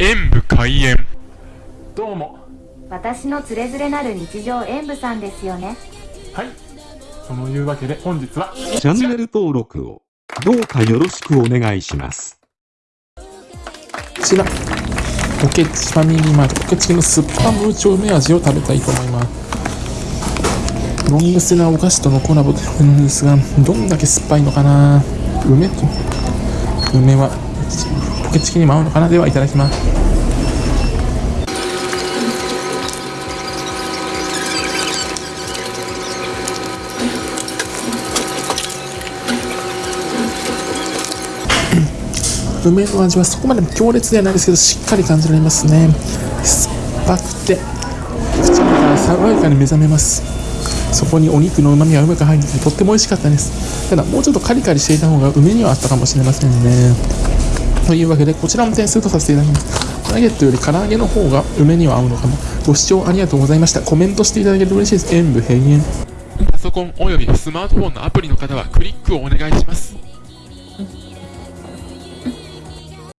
演武開演。どうも。私のつれづれなる日常演舞さんですよね。はい。そのいうわけで本日はチャンネル登録をどうかよろしくお願いします。こちら、ポケチファミリーマートポケチキのスッパムーチョ梅味を食べたいと思います。ロングセラーお菓子とのコラボであるんですが、どんだけ酸っぱいのかな。梅と、梅はポケチキにも合うのかな？ではいただきます。梅の味はそこまで強烈ではないですけどしっかり感じられますね。酸っぱくて口の中爽やかに目覚めます。そこにお肉の旨味がうまく入っててとっても美味しかったです。ただもうちょっとカリカリしていた方が梅にはあったかもしれませんね。というわけでこちらも点数とさせていただきます。ナゲットより唐揚げの方が梅には合うのかもご視聴ありがとうございました。コメントしていただけると嬉しいです。演武閉園。パソコンおよびスマートフォンのアプリの方はクリックをお願いします。